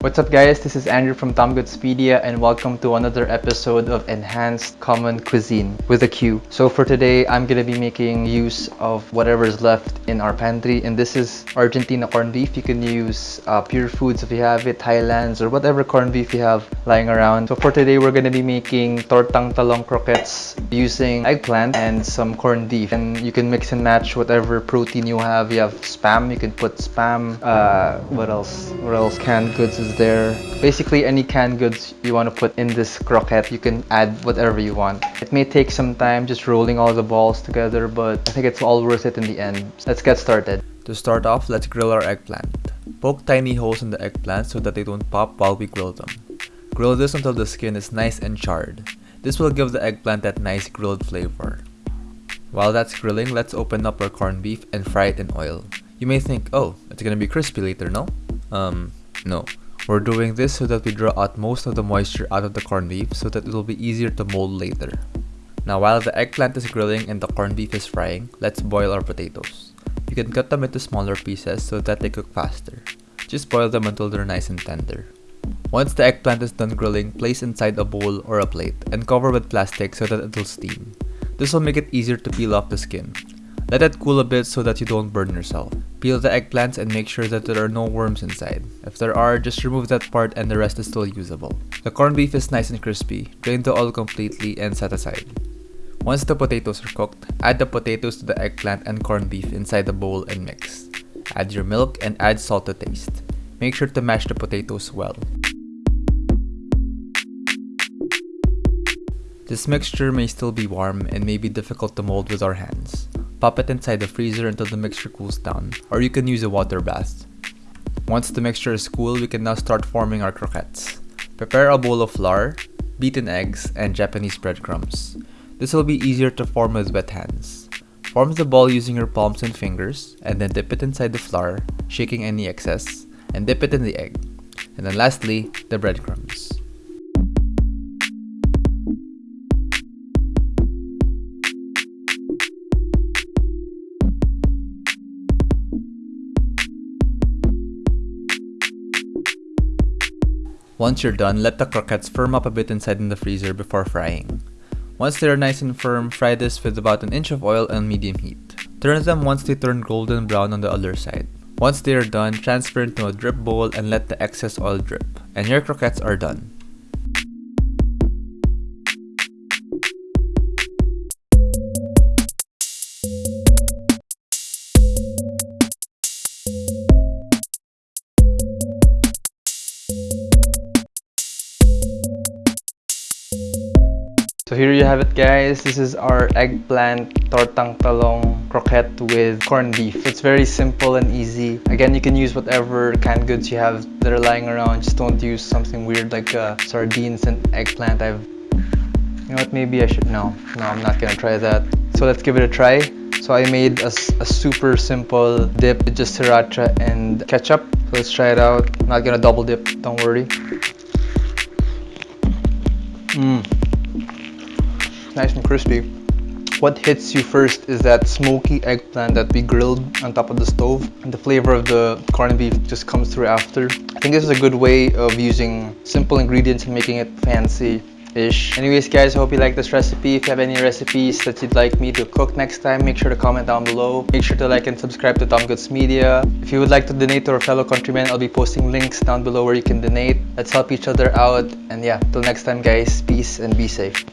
What's up guys, this is Andrew from Tomgoodspedia and welcome to another episode of Enhanced Common Cuisine with a Q. So for today, I'm gonna be making use of whatever's left in our pantry and this is Argentina corned beef. You can use uh, Purefoods if you have it, Highlands or whatever corned beef you have lying around. So for today, we're gonna be making tortang talong croquettes using eggplant and some corned beef and you can mix and match whatever protein you have. You have spam, you can put spam, uh, what else? What else? Canned goods there. Basically any canned goods you want to put in this croquette, you can add whatever you want. It may take some time just rolling all the balls together, but I think it's all worth it in the end. Let's get started. To start off, let's grill our eggplant. Poke tiny holes in the eggplant so that they don't pop while we grill them. Grill this until the skin is nice and charred. This will give the eggplant that nice grilled flavor. While that's grilling, let's open up our corned beef and fry it in oil. You may think, oh, it's gonna be crispy later, no? Um, no. We're doing this so that we draw out most of the moisture out of the corned beef so that it will be easier to mold later. Now while the eggplant is grilling and the corned beef is frying, let's boil our potatoes. You can cut them into smaller pieces so that they cook faster. Just boil them until they're nice and tender. Once the eggplant is done grilling, place inside a bowl or a plate and cover with plastic so that it will steam. This will make it easier to peel off the skin. Let it cool a bit so that you don't burn yourself. Peel the eggplants and make sure that there are no worms inside. If there are, just remove that part and the rest is still usable. The corned beef is nice and crispy. Drain the oil completely and set aside. Once the potatoes are cooked, add the potatoes to the eggplant and corned beef inside the bowl and mix. Add your milk and add salt to taste. Make sure to mash the potatoes well. This mixture may still be warm and may be difficult to mold with our hands. Pop it inside the freezer until the mixture cools down, or you can use a water bath. Once the mixture is cool, we can now start forming our croquettes. Prepare a bowl of flour, beaten eggs, and Japanese breadcrumbs. This will be easier to form with wet hands. Form the ball using your palms and fingers, and then dip it inside the flour, shaking any excess, and dip it in the egg. And then lastly, the breadcrumbs. Once you're done, let the croquettes firm up a bit inside in the freezer before frying. Once they are nice and firm, fry this with about an inch of oil on medium heat. Turn them once they turn golden brown on the other side. Once they are done, transfer into a drip bowl and let the excess oil drip. And your croquettes are done. So here you have it guys, this is our eggplant tortang talong croquette with corned beef. It's very simple and easy. Again, you can use whatever canned goods you have that are lying around. Just don't use something weird like uh, sardines and eggplant. I've, you know what, maybe I should, no, no, I'm not gonna try that. So let's give it a try. So I made a, a super simple dip, just sriracha and ketchup. So let's try it out. I'm not gonna double dip, don't worry. Mmm nice and crispy. What hits you first is that smoky eggplant that we grilled on top of the stove and the flavor of the corned beef just comes through after. I think this is a good way of using simple ingredients and making it fancy ish. Anyways guys, I hope you like this recipe. If you have any recipes that you'd like me to cook next time, make sure to comment down below. Make sure to like and subscribe to Tom Goods Media. If you would like to donate to our fellow countrymen, I'll be posting links down below where you can donate. Let's help each other out. And yeah, till next time guys, peace and be safe.